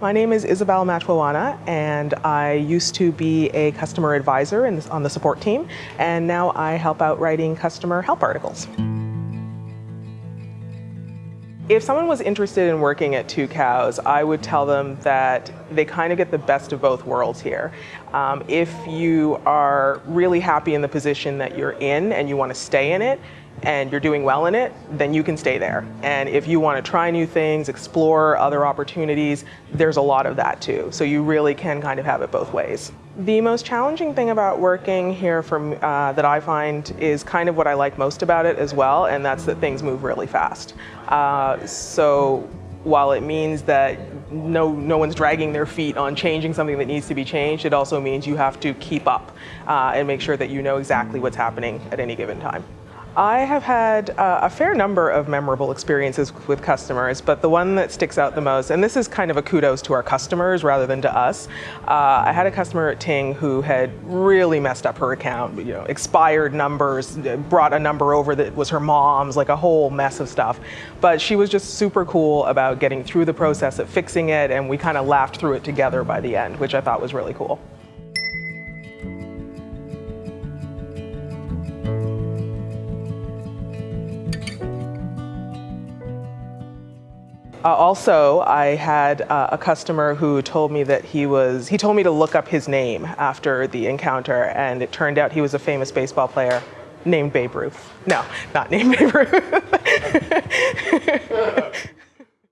My name is Isabel Matwawana, and I used to be a customer advisor in, on the support team, and now I help out writing customer help articles. If someone was interested in working at Tucows, I would tell them that they kind of get the best of both worlds here. Um, if you are really happy in the position that you're in and you want to stay in it, and you're doing well in it, then you can stay there. And if you want to try new things, explore other opportunities, there's a lot of that too. So you really can kind of have it both ways. The most challenging thing about working here uh, that I find is kind of what I like most about it as well, and that's that things move really fast. Uh, so while it means that no, no one's dragging their feet on changing something that needs to be changed, it also means you have to keep up uh, and make sure that you know exactly what's happening at any given time. I have had uh, a fair number of memorable experiences with customers, but the one that sticks out the most, and this is kind of a kudos to our customers rather than to us. Uh, I had a customer at Ting who had really messed up her account, you know, expired numbers, brought a number over that was her mom's, like a whole mess of stuff. But she was just super cool about getting through the process of fixing it, and we kind of laughed through it together by the end, which I thought was really cool. Uh, also, I had uh, a customer who told me that he was, he told me to look up his name after the encounter, and it turned out he was a famous baseball player named Babe Ruth. No, not named Babe Ruth.